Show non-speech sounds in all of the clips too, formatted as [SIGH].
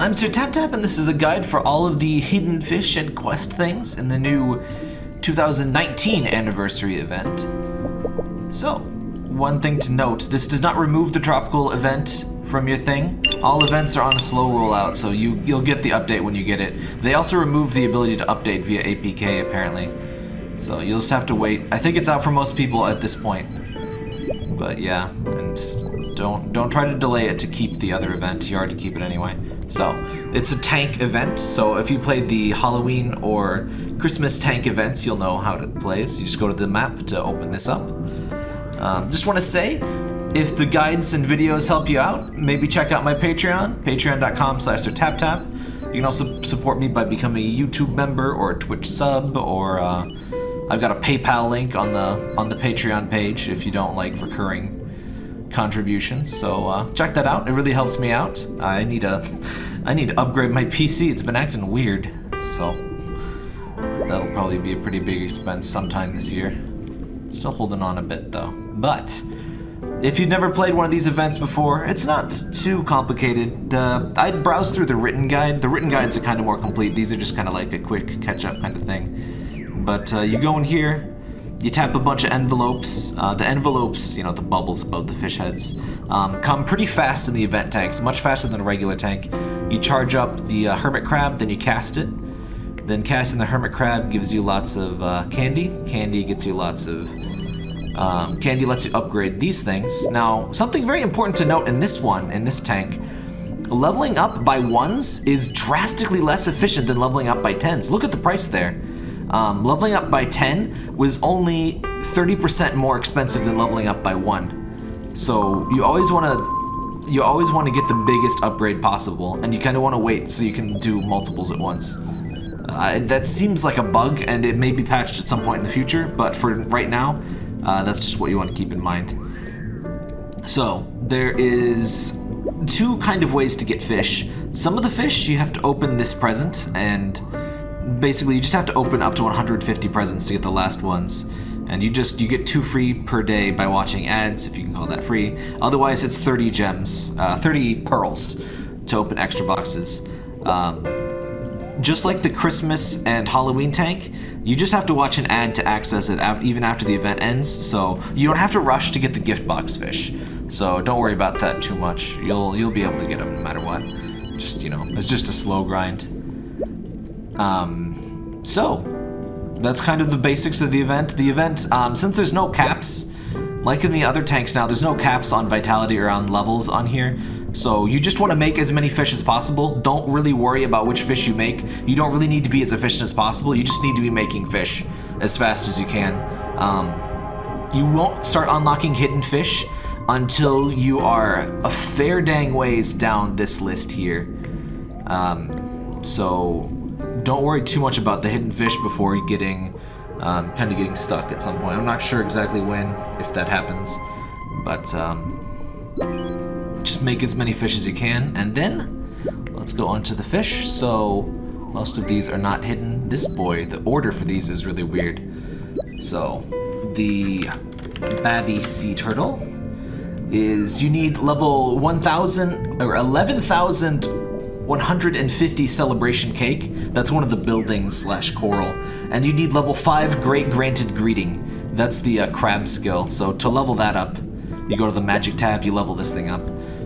I'm Sir Tap Tap, and this is a guide for all of the hidden fish and quest things in the new 2019 anniversary event. So, one thing to note, this does not remove the tropical event from your thing. All events are on a slow rollout, so you, you'll get the update when you get it. They also removed the ability to update via APK, apparently. So you'll just have to wait. I think it's out for most people at this point. But yeah, and don't don't try to delay it to keep the other event. You already keep it anyway. So, it's a tank event, so if you played the Halloween or Christmas tank events, you'll know how it plays. You just go to the map to open this up. Um, just want to say, if the guides and videos help you out, maybe check out my Patreon, patreon.com slash taptap. You can also support me by becoming a YouTube member or a Twitch sub, or uh, I've got a PayPal link on the on the Patreon page if you don't like recurring contributions. So uh, check that out. It really helps me out. I need a, I need to upgrade my PC. It's been acting weird. So that'll probably be a pretty big expense sometime this year. Still holding on a bit though. But if you've never played one of these events before, it's not too complicated. Uh, I'd browse through the written guide. The written guides are kind of more complete. These are just kind of like a quick catch-up kind of thing. But uh, you go in here, you tap a bunch of envelopes. Uh, the envelopes, you know, the bubbles above the fish heads, um, come pretty fast in the event tanks, much faster than a regular tank. You charge up the uh, hermit crab, then you cast it. Then casting the hermit crab gives you lots of uh, candy. Candy gets you lots of... Um, candy lets you upgrade these things. Now, something very important to note in this one, in this tank, leveling up by ones is drastically less efficient than leveling up by tens. Look at the price there. Um, leveling up by 10 was only 30% more expensive than leveling up by 1. So you always want to you always want to get the biggest upgrade possible, and you kind of want to wait so you can do multiples at once. Uh, that seems like a bug, and it may be patched at some point in the future, but for right now, uh, that's just what you want to keep in mind. So, there is two kind of ways to get fish. Some of the fish, you have to open this present, and basically you just have to open up to 150 presents to get the last ones. And you just, you get two free per day by watching ads, if you can call that free. Otherwise, it's 30 gems, uh, 30 pearls to open extra boxes. Um, just like the Christmas and Halloween tank, you just have to watch an ad to access it even after the event ends, so you don't have to rush to get the gift box fish. So don't worry about that too much. You'll you'll be able to get them no matter what. Just, you know, it's just a slow grind. Um, so, that's kind of the basics of the event. The event, um, since there's no caps, like in the other tanks now, there's no caps on vitality or on levels on here. So you just want to make as many fish as possible. Don't really worry about which fish you make. You don't really need to be as efficient as possible. You just need to be making fish as fast as you can. Um, you won't start unlocking hidden fish until you are a fair dang ways down this list here. Um, so don't worry too much about the hidden fish before getting um, kind of getting stuck at some point. I'm not sure exactly when, if that happens, but um, just make as many fish as you can, and then let's go on to the fish. So most of these are not hidden. This boy, the order for these is really weird. So the Babby Sea Turtle is you need level 1,000 or 11,000 150 celebration cake. That's one of the buildings slash coral. And you need level 5 Great Granted Greeting. That's the uh, crab skill. So to level that up, you go to the magic tab, you level this thing up.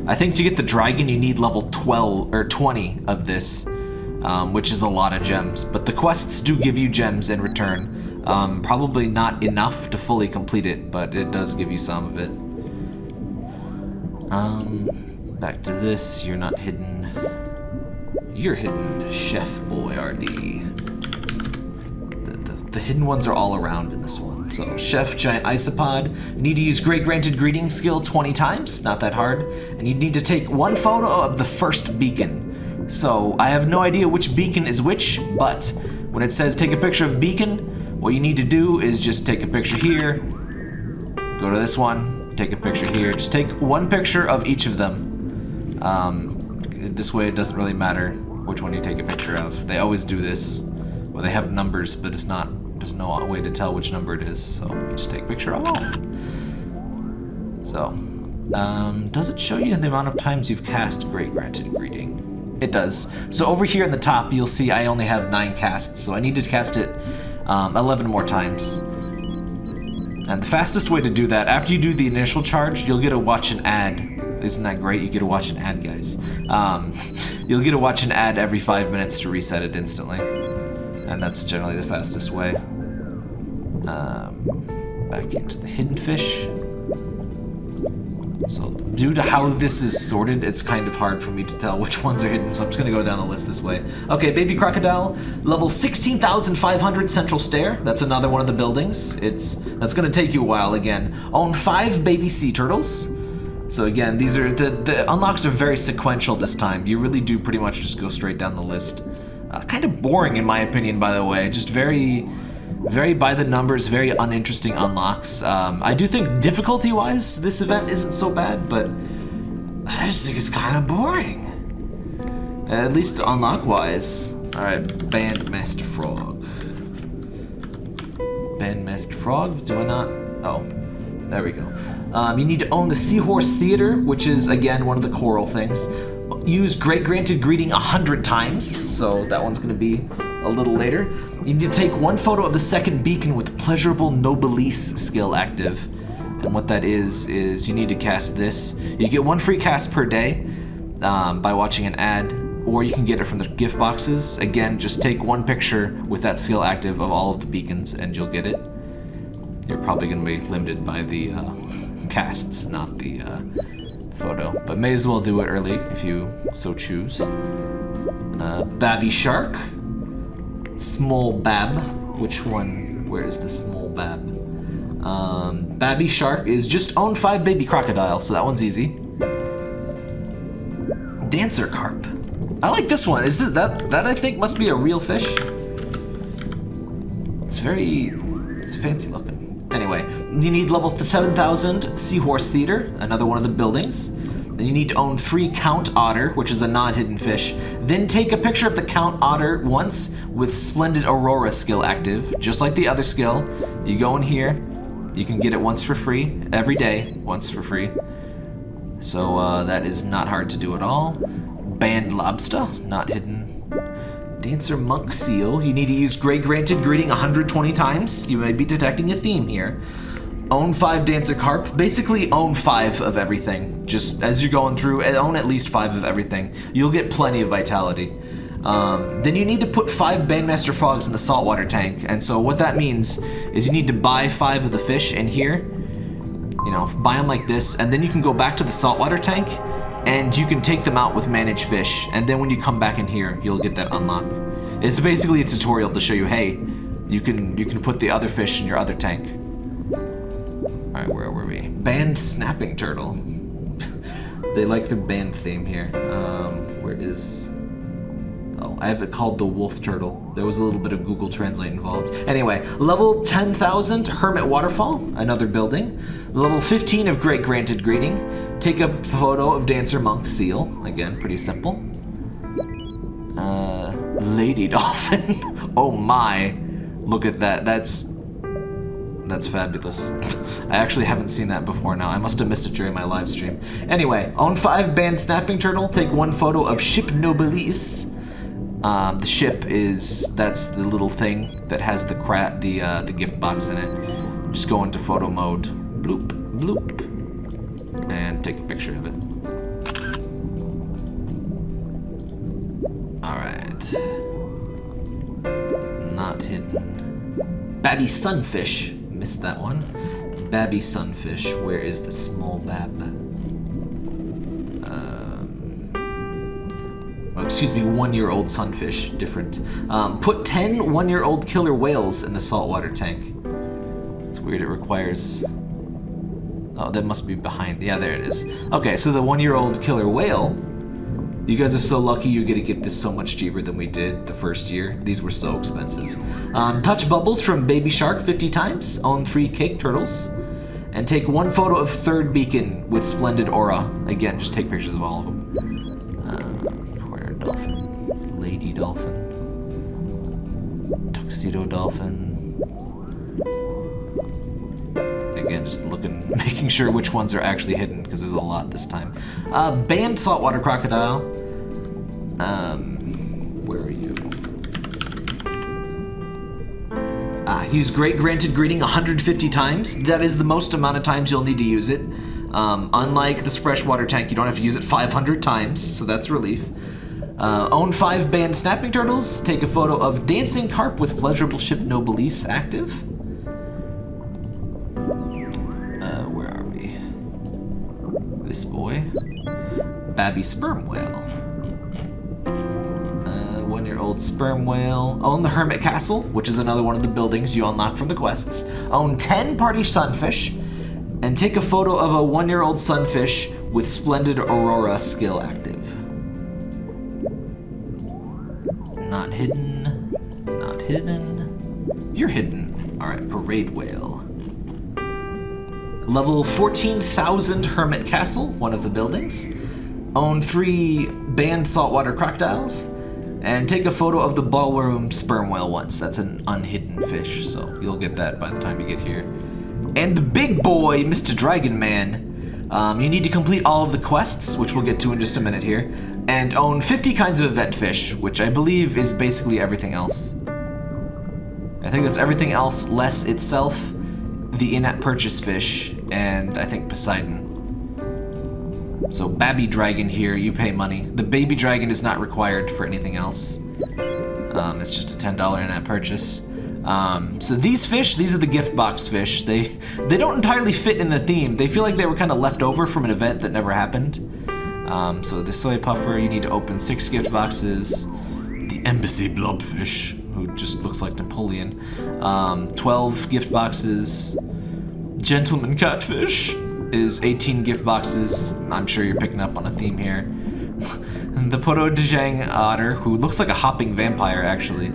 I think to get the dragon, you need level 12 or 20 of this, um, which is a lot of gems. But the quests do give you gems in return. Um, probably not enough to fully complete it, but it does give you some of it. Um, back to this, you're not hidden you're hidden, Chef Boyardee. The, the, the, hidden ones are all around in this one. So, Chef Giant Isopod. You need to use Great Granted Greeting skill 20 times, not that hard. And you need to take one photo of the first beacon. So, I have no idea which beacon is which, but when it says take a picture of beacon, what you need to do is just take a picture here, go to this one, take a picture here. Just take one picture of each of them. Um, this way it doesn't really matter which one you take a picture of. They always do this, Well, they have numbers, but it's not, there's no way to tell which number it is, so you just take a picture of all. So, um, does it show you the amount of times you've cast Great Granted Greeting? It does. So over here in the top, you'll see I only have 9 casts, so I need to cast it um, 11 more times. And the fastest way to do that, after you do the initial charge, you'll get to watch an ad. Isn't that great? You get to watch an ad, guys. Um, you'll get to watch an ad every 5 minutes to reset it instantly. And that's generally the fastest way. Um, back into the hidden fish. So due to how this is sorted, it's kind of hard for me to tell which ones are hidden, so I'm just gonna go down the list this way. Okay, Baby Crocodile, level 16,500 Central Stair. That's another one of the buildings. It's That's gonna take you a while again. Own five Baby Sea Turtles. So again, these are, the, the unlocks are very sequential this time. You really do pretty much just go straight down the list. Uh, kind of boring in my opinion, by the way. Just very very by the numbers, very uninteresting unlocks. Um, I do think difficulty-wise, this event isn't so bad, but I just think it's kind of boring. At least unlock-wise. Alright, Bandmaster Frog. Bandmaster Frog, do I not? Oh, there we go. Um, you need to own the Seahorse Theater, which is, again, one of the coral things. Use Great Granted Greeting a hundred times, so that one's gonna be a little later. You need to take one photo of the second beacon with Pleasurable Noblesse skill active. And what that is, is you need to cast this. You get one free cast per day um, by watching an ad, or you can get it from the gift boxes. Again, just take one picture with that skill active of all of the beacons and you'll get it. You're probably going to be limited by the uh, [LAUGHS] casts, not the uh, photo. But may as well do it early if you so choose. Uh, Babby Shark, Small Bab. Which one? Where is the Small Bab? Um, Babby Shark is just own five baby crocodile, so that one's easy. Dancer Carp. I like this one. Is this that that I think must be a real fish? It's very it's fancy looking. Anyway, you need level 7000 Seahorse Theater, another one of the buildings. Then you need to own three Count Otter, which is a non-hidden fish. Then take a picture of the Count Otter once with Splendid Aurora skill active, just like the other skill. You go in here, you can get it once for free, every day, once for free. So uh, that is not hard to do at all. Band Lobster, not hidden. Dancer Monk Seal, you need to use Great Granted Greeting 120 times. You may be detecting a theme here. Own five Dancer Carp. Basically, own five of everything. Just as you're going through, own at least five of everything. You'll get plenty of vitality. Um, then you need to put five Bandmaster Frogs in the saltwater tank. And so what that means is you need to buy five of the fish in here. You know, buy them like this, and then you can go back to the saltwater tank, and you can take them out with Manage Fish. And then when you come back in here, you'll get that unlock. It's basically a tutorial to show you, hey, you can you can put the other fish in your other tank. Alright, where were we? Band Snapping Turtle. [LAUGHS] they like the band theme here. Um, where is... Oh, I have it called the Wolf Turtle. There was a little bit of Google Translate involved. Anyway, level 10,000 Hermit Waterfall, another building. Level 15 of Great Granted Greeting. Take a photo of Dancer Monk Seal. Again, pretty simple. Uh, Lady [LAUGHS] Dolphin. oh my. Look at that. That's that's fabulous. [LAUGHS] I actually haven't seen that before now. I must have missed it during my live stream. Anyway, own 5 band Snapping Turtle. Take one photo of Ship Noblesse. Um, the ship is, that's the little thing that has the crat, the, uh, the gift box in it. Just go into photo mode. Bloop, bloop. And take a picture of it. Not hidden. Babby Sunfish missed that one. Babby Sunfish, where is the small bab? Excuse me, one-year-old sunfish, different. Um, put 10 one-year-old killer whales in the saltwater tank. It's weird, it requires... Oh, that must be behind. Yeah, there it is. Okay, so the one-year-old killer whale you guys are so lucky you get to get this so much cheaper than we did the first year. These were so expensive. Um, touch bubbles from Baby Shark 50 times. Own three cake turtles. And take one photo of third beacon with splendid aura. Again, just take pictures of all of them. Dolphin. Tuxedo dolphin. Again, just looking, [LAUGHS] making sure which ones are actually hidden, because there's a lot this time. Uh, band saltwater crocodile. Um, where are you? Uh, use Great Granted Greeting 150 times. That is the most amount of times you'll need to use it. Um, unlike this freshwater tank, you don't have to use it 500 times, so that's relief. Uh, own five band snapping turtles. Take a photo of dancing carp with pleasurable ship Nobilis active. Uh, where are we? This boy. Babby sperm whale. Uh, one-year-old sperm whale. Own the Hermit Castle, which is another one of the buildings you unlock from the quests. Own 10 party sunfish. And take a photo of a one-year-old sunfish with splendid aurora skill active. Hidden. Not hidden. You're hidden. Alright, Parade Whale. Level 14,000 Hermit Castle, one of the buildings. Own three band saltwater crocodiles. And take a photo of the ballroom sperm whale once. That's an unhidden fish, so you'll get that by the time you get here. And the big boy, Mr. Dragon Man. Um, you need to complete all of the quests, which we'll get to in just a minute here, and own 50 kinds of event fish, which I believe is basically everything else. I think that's everything else less itself, the in-app purchase fish, and I think Poseidon. So baby Dragon here, you pay money. The Baby Dragon is not required for anything else. Um, it's just a $10 in-app purchase. Um, so these fish, these are the gift box fish. They they don't entirely fit in the theme. They feel like they were kind of left over from an event that never happened. Um, so the soy puffer, you need to open six gift boxes. The embassy blobfish, who just looks like Napoleon. Um, 12 gift boxes. Gentleman catfish is 18 gift boxes. I'm sure you're picking up on a theme here. [LAUGHS] the Poto Dejang otter, who looks like a hopping vampire actually.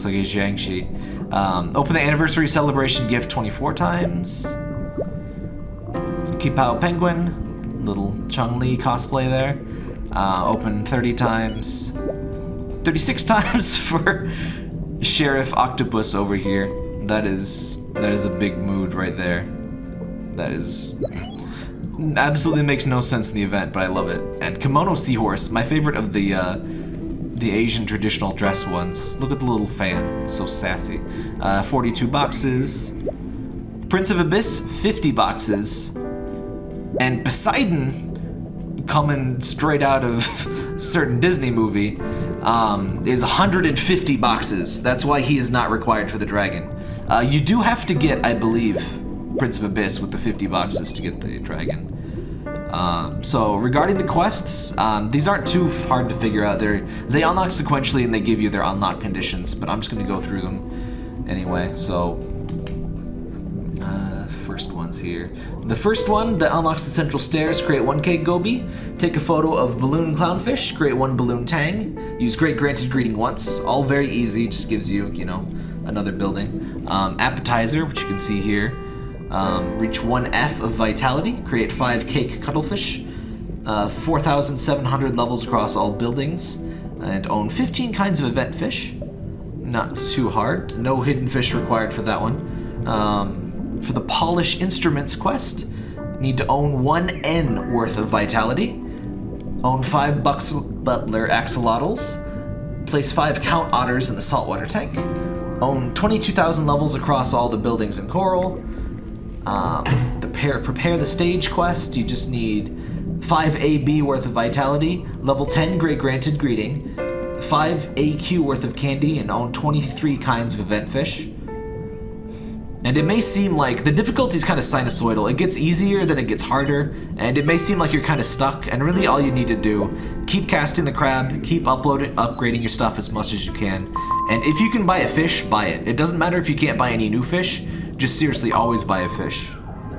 Looks like a jiangshi. Um, open the anniversary celebration gift 24 times. Qipao penguin, little Chun-Li cosplay there. Uh, open 30 times. 36 [LAUGHS] times for Sheriff Octopus over here. That is that is a big mood right there. That is absolutely makes no sense in the event, but I love it. And Kimono Seahorse, my favorite of the uh, the Asian traditional dress ones. Look at the little fan, it's so sassy. Uh, 42 boxes. Prince of Abyss, 50 boxes. And Poseidon, coming straight out of [LAUGHS] certain Disney movie, um, is 150 boxes. That's why he is not required for the dragon. Uh, you do have to get, I believe, Prince of Abyss with the 50 boxes to get the dragon. Um, so regarding the quests, um, these aren't too hard to figure out. They're, they unlock sequentially and they give you their unlock conditions, but I'm just going to go through them anyway. So uh, first ones here. The first one that unlocks the central stairs, create one cake goby, take a photo of balloon clownfish, create one balloon tang, use great granted greeting once, all very easy, just gives you, you know, another building. Um, appetizer, which you can see here, um, reach 1F of Vitality, create 5 Cake Cuttlefish, uh, 4,700 levels across all buildings, and own 15 kinds of event fish. Not too hard. No hidden fish required for that one. Um, for the Polish Instruments quest, need to own 1 N worth of Vitality, own 5 Bucks Butler Axolotls, place 5 Count Otters in the saltwater tank, own 22,000 levels across all the buildings in Coral, um, prepare, prepare the stage quest, you just need 5 AB worth of vitality, level 10 Great Granted Greeting, 5 AQ worth of candy, and own 23 kinds of event fish. And it may seem like the difficulty is kind of sinusoidal. It gets easier, then it gets harder, and it may seem like you're kind of stuck, and really all you need to do, keep casting the crab, keep uploading, upgrading your stuff as much as you can, and if you can buy a fish, buy it. It doesn't matter if you can't buy any new fish, just seriously always buy a fish.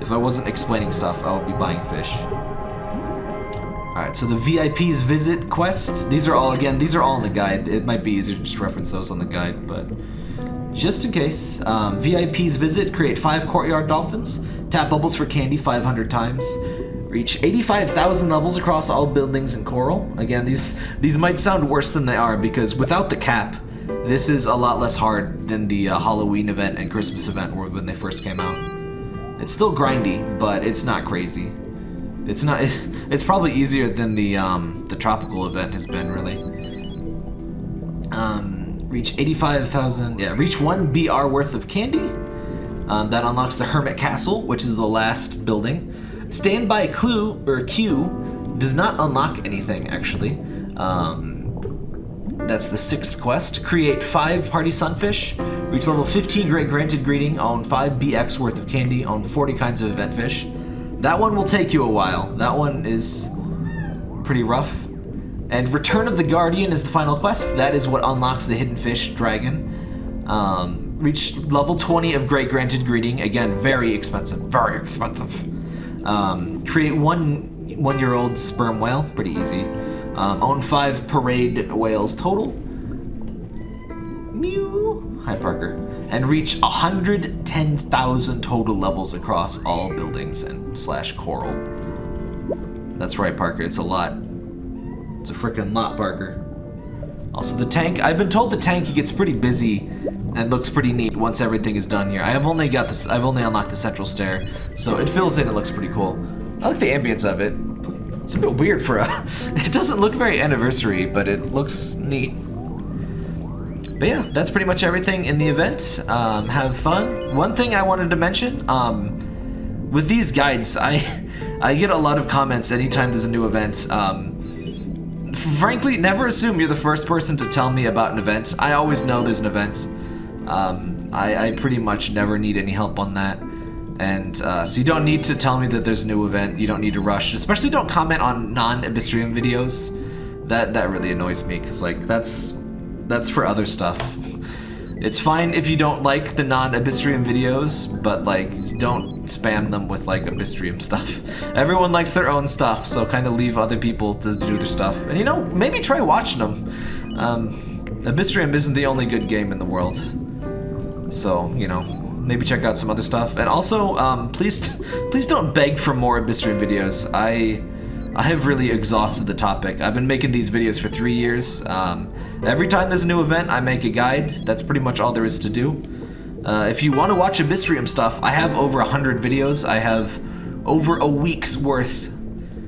If I wasn't explaining stuff, I would be buying fish. Alright, so the VIP's visit quest, these are all, again, these are all in the guide. It might be easier to just reference those on the guide, but just in case. Um, VIP's visit, create five courtyard dolphins, tap bubbles for candy 500 times, reach 85,000 levels across all buildings in Coral. Again, these, these might sound worse than they are because without the cap, this is a lot less hard than the uh, Halloween event and Christmas event were when they first came out. It's still grindy, but it's not crazy. It's not. [LAUGHS] It's probably easier than the um, the tropical event has been, really. Um, reach 85,000, yeah, reach one BR worth of candy. Um, that unlocks the Hermit Castle, which is the last building. Standby Clue, or Q, does not unlock anything, actually. Um, that's the sixth quest. Create five Party Sunfish. Reach level 15 Great Granted Greeting. Own 5 BX worth of candy. Own 40 kinds of event fish. That one will take you a while. That one is pretty rough. And Return of the Guardian is the final quest. That is what unlocks the Hidden Fish Dragon. Um, reach level 20 of Great Granted Greeting. Again, very expensive. Very expensive. Um, create one one-year-old sperm whale. Pretty easy. Um, own five parade whales total. Mew. Hi, Parker. And reach 110,000 total levels across all buildings and slash coral. That's right, Parker. It's a lot. It's a freaking lot, Parker. Also, the tank. I've been told the tank gets pretty busy and looks pretty neat once everything is done here. I have only got this. I've only unlocked the central stair, so it fills in. It looks pretty cool. I like the ambience of it. It's a bit weird for a... [LAUGHS] It doesn't look very anniversary, but it looks neat. But yeah, that's pretty much everything in the event. Um, have fun. One thing I wanted to mention, um, with these guides, I [LAUGHS] I get a lot of comments anytime there's a new event. Um, frankly, never assume you're the first person to tell me about an event. I always know there's an event. Um, I, I pretty much never need any help on that. And uh, so you don't need to tell me that there's a new event. You don't need to rush. Especially don't comment on non-Abyssrium videos. That that really annoys me because like that's that's for other stuff. It's fine if you don't like the non-Abyssrium videos, but like don't spam them with like Abyssrium stuff. [LAUGHS] Everyone likes their own stuff, so kind of leave other people to do their stuff. And you know, maybe try watching them. Um, isn't the only good game in the world. So, you know, maybe check out some other stuff. And also, um, please, [LAUGHS] please don't beg for more Abyssrium videos. I, I have really exhausted the topic. I've been making these videos for three years. Um, every time there's a new event, I make a guide. That's pretty much all there is to do. Uh, if you want to watch Abyssrium stuff, I have over 100 videos. I have over a week's worth,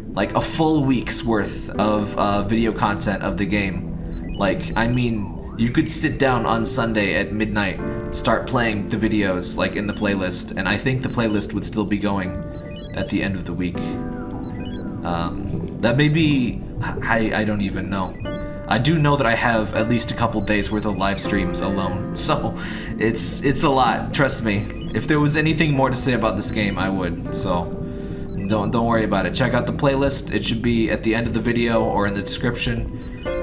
like a full week's worth of uh, video content of the game. Like, I mean, you could sit down on Sunday at midnight, start playing the videos like in the playlist, and I think the playlist would still be going at the end of the week. Um, that may be... I, I don't even know. I do know that I have at least a couple days worth of live streams alone, [LAUGHS] so it's it's a lot, trust me. If there was anything more to say about this game, I would, so don't don't worry about it. Check out the playlist. It should be at the end of the video or in the description.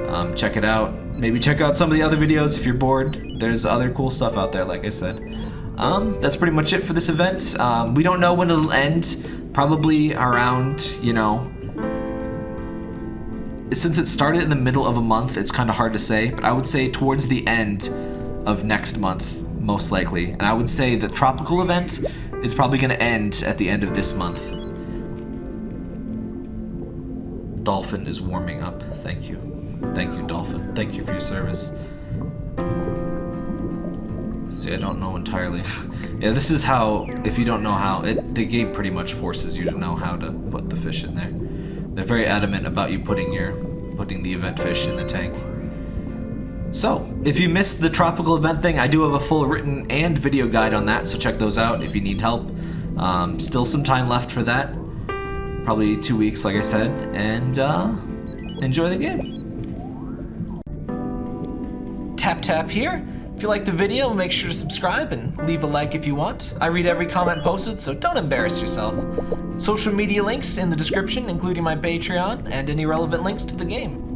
Um, check it out. Maybe check out some of the other videos if you're bored. There's other cool stuff out there, like I said. Um, that's pretty much it for this event. Um, we don't know when it'll end. Probably around, you know... Since it started in the middle of a month, it's kind of hard to say, but I would say towards the end of next month, most likely. And I would say the tropical event is probably going to end at the end of this month. Dolphin is warming up. Thank you. Thank you, Dolphin. Thank you for your service. See, I don't know entirely. [LAUGHS] yeah, this is how, if you don't know how, it, the game pretty much forces you to know how to put the fish in there. They're very adamant about you putting your, putting the event fish in the tank. So, if you missed the tropical event thing, I do have a full written and video guide on that, so check those out if you need help. Um, still some time left for that. Probably two weeks, like I said, and uh, enjoy the game tap tap here. If you like the video, make sure to subscribe and leave a like if you want. I read every comment posted, so don't embarrass yourself. Social media links in the description, including my Patreon and any relevant links to the game.